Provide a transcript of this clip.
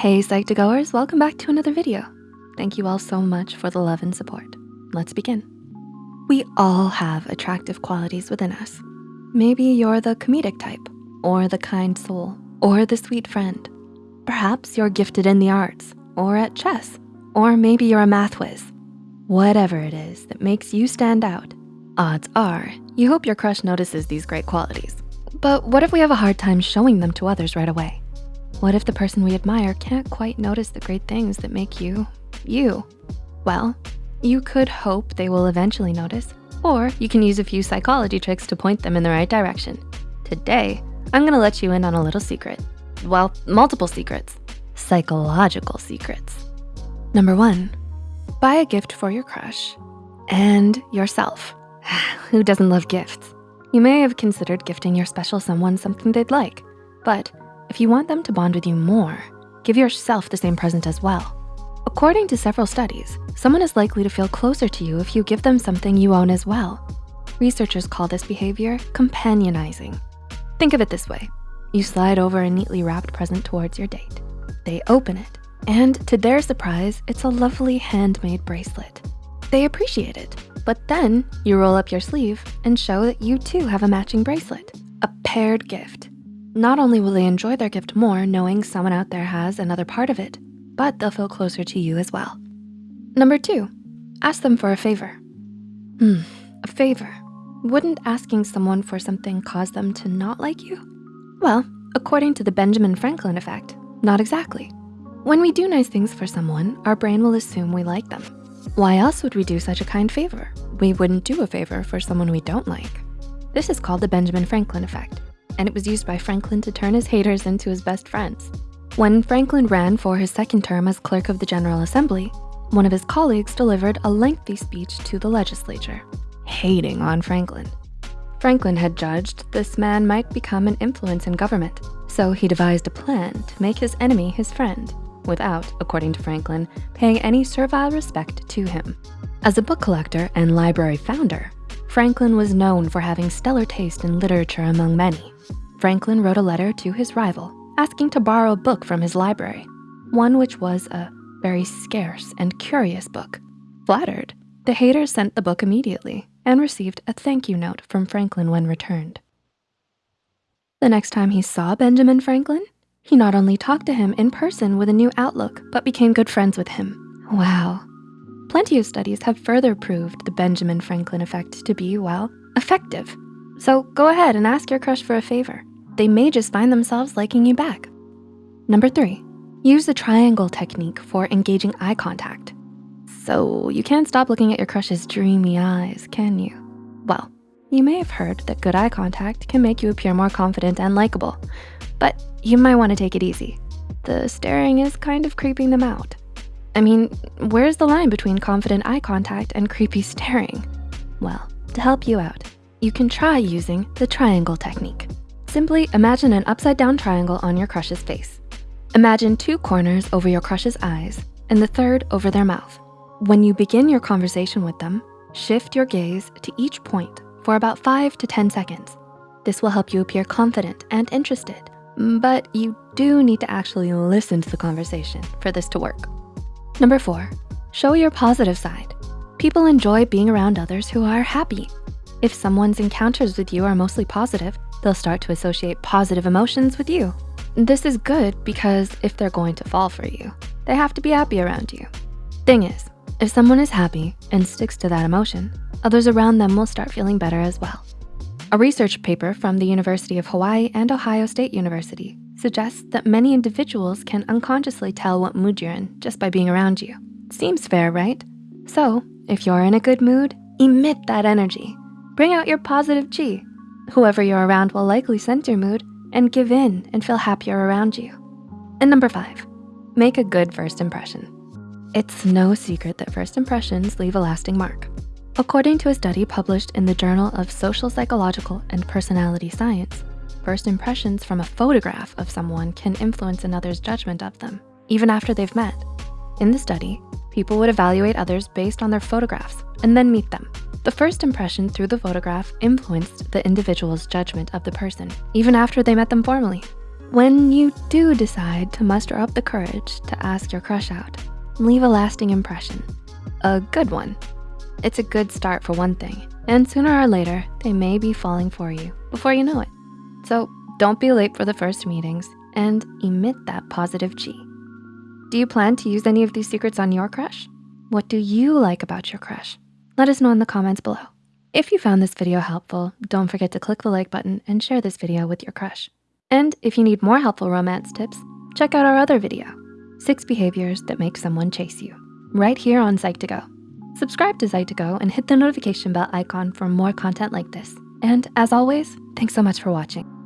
Hey Psych2Goers, welcome back to another video. Thank you all so much for the love and support. Let's begin. We all have attractive qualities within us. Maybe you're the comedic type, or the kind soul, or the sweet friend. Perhaps you're gifted in the arts, or at chess, or maybe you're a math whiz. Whatever it is that makes you stand out, odds are you hope your crush notices these great qualities. But what if we have a hard time showing them to others right away? What if the person we admire can't quite notice the great things that make you, you? Well, you could hope they will eventually notice, or you can use a few psychology tricks to point them in the right direction. Today, I'm gonna let you in on a little secret. Well, multiple secrets, psychological secrets. Number one, buy a gift for your crush and yourself. Who doesn't love gifts? You may have considered gifting your special someone something they'd like, but if you want them to bond with you more, give yourself the same present as well. According to several studies, someone is likely to feel closer to you if you give them something you own as well. Researchers call this behavior companionizing. Think of it this way. You slide over a neatly wrapped present towards your date. They open it, and to their surprise, it's a lovely handmade bracelet. They appreciate it, but then you roll up your sleeve and show that you too have a matching bracelet, a paired gift. Not only will they enjoy their gift more knowing someone out there has another part of it, but they'll feel closer to you as well. Number two, ask them for a favor. Hmm, a favor. Wouldn't asking someone for something cause them to not like you? Well, according to the Benjamin Franklin effect, not exactly. When we do nice things for someone, our brain will assume we like them. Why else would we do such a kind favor? We wouldn't do a favor for someone we don't like. This is called the Benjamin Franklin effect and it was used by Franklin to turn his haters into his best friends. When Franklin ran for his second term as clerk of the General Assembly, one of his colleagues delivered a lengthy speech to the legislature, hating on Franklin. Franklin had judged this man might become an influence in government, so he devised a plan to make his enemy his friend without, according to Franklin, paying any servile respect to him. As a book collector and library founder, Franklin was known for having stellar taste in literature among many. Franklin wrote a letter to his rival, asking to borrow a book from his library, one which was a very scarce and curious book. Flattered, the hater sent the book immediately and received a thank you note from Franklin when returned. The next time he saw Benjamin Franklin, he not only talked to him in person with a new outlook, but became good friends with him. Wow, Plenty of studies have further proved the Benjamin Franklin effect to be, well, effective. So go ahead and ask your crush for a favor. They may just find themselves liking you back. Number three, use the triangle technique for engaging eye contact. So you can't stop looking at your crush's dreamy eyes, can you? Well, you may have heard that good eye contact can make you appear more confident and likable, but you might wanna take it easy. The staring is kind of creeping them out. I mean, where's the line between confident eye contact and creepy staring? Well, to help you out, you can try using the triangle technique. Simply imagine an upside down triangle on your crush's face. Imagine two corners over your crush's eyes and the third over their mouth. When you begin your conversation with them, shift your gaze to each point for about five to 10 seconds. This will help you appear confident and interested, but you do need to actually listen to the conversation for this to work. Number four, show your positive side. People enjoy being around others who are happy. If someone's encounters with you are mostly positive, they'll start to associate positive emotions with you. This is good because if they're going to fall for you, they have to be happy around you. Thing is, if someone is happy and sticks to that emotion, others around them will start feeling better as well. A research paper from the University of Hawaii and Ohio State University suggests that many individuals can unconsciously tell what mood you're in just by being around you. Seems fair, right? So if you're in a good mood, emit that energy. Bring out your positive chi. Whoever you're around will likely sense your mood and give in and feel happier around you. And number five, make a good first impression. It's no secret that first impressions leave a lasting mark. According to a study published in the Journal of Social Psychological and Personality Science, First impressions from a photograph of someone can influence another's judgment of them, even after they've met. In the study, people would evaluate others based on their photographs and then meet them. The first impression through the photograph influenced the individual's judgment of the person, even after they met them formally. When you do decide to muster up the courage to ask your crush out, leave a lasting impression, a good one. It's a good start for one thing, and sooner or later, they may be falling for you before you know it. So don't be late for the first meetings and emit that positive chi. Do you plan to use any of these secrets on your crush? What do you like about your crush? Let us know in the comments below. If you found this video helpful, don't forget to click the like button and share this video with your crush. And if you need more helpful romance tips, check out our other video, six behaviors that make someone chase you, right here on Psych2Go. Subscribe to Psych2Go and hit the notification bell icon for more content like this. And as always, thanks so much for watching.